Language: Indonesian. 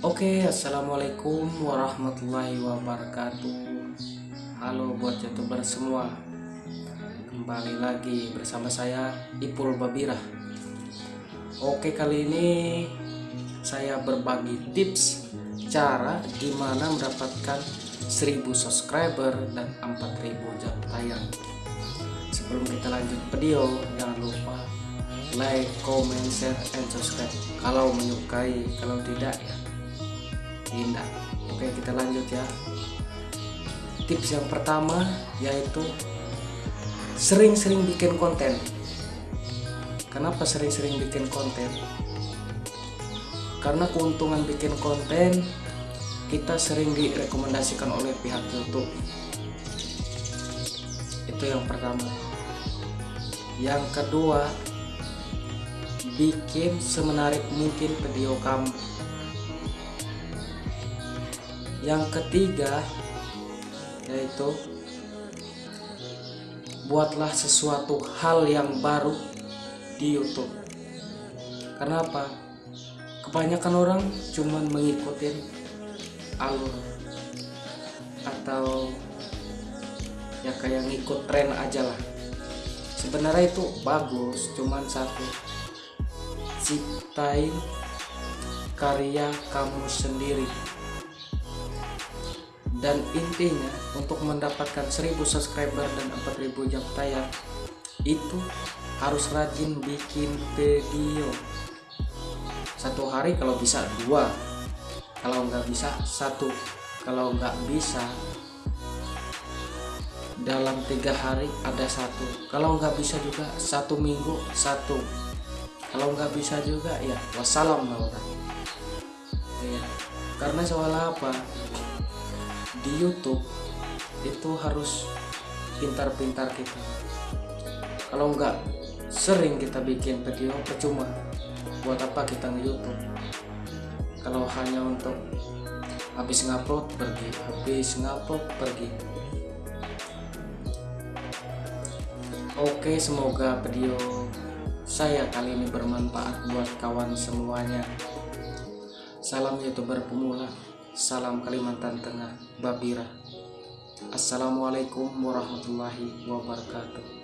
Oke, assalamualaikum warahmatullahi wabarakatuh. Halo buat youtuber semua, kembali lagi bersama saya Ipul Babira. Oke, kali ini saya berbagi tips cara gimana mendapatkan 1000 subscriber dan 4000 jam tayang. Sebelum kita lanjut video, jangan lupa like, comment, share, and subscribe kalau menyukai, kalau tidak ya indah oke kita lanjut ya. Tips yang pertama yaitu sering-sering bikin konten. Kenapa sering-sering bikin konten? Karena keuntungan bikin konten kita sering direkomendasikan oleh pihak YouTube. Itu yang pertama. Yang kedua bikin semenarik mungkin video kamu yang ketiga yaitu buatlah sesuatu hal yang baru di YouTube. Karena apa? Kebanyakan orang cuman mengikuti alur atau ya kayak ngikut tren aja lah. Sebenarnya itu bagus cuman satu. Ciptain karya kamu sendiri dan intinya untuk mendapatkan 1000 subscriber dan 4000 jam tayang itu harus rajin bikin video. Satu hari kalau bisa dua. Kalau nggak bisa satu. Kalau nggak bisa dalam tiga hari ada satu. Kalau nggak bisa juga satu minggu satu. Kalau nggak bisa juga ya wassalam ya karena soal apa di YouTube itu harus pintar-pintar kita. Kalau nggak sering kita bikin video percuma. Buat apa kita nge YouTube kalau hanya untuk habis ngupload pergi. Habis ngupload pergi. Oke semoga video saya kali ini bermanfaat buat kawan semuanya. Salam youtuber pemula Salam Kalimantan Tengah, Babira. Assalamualaikum warahmatullahi wabarakatuh.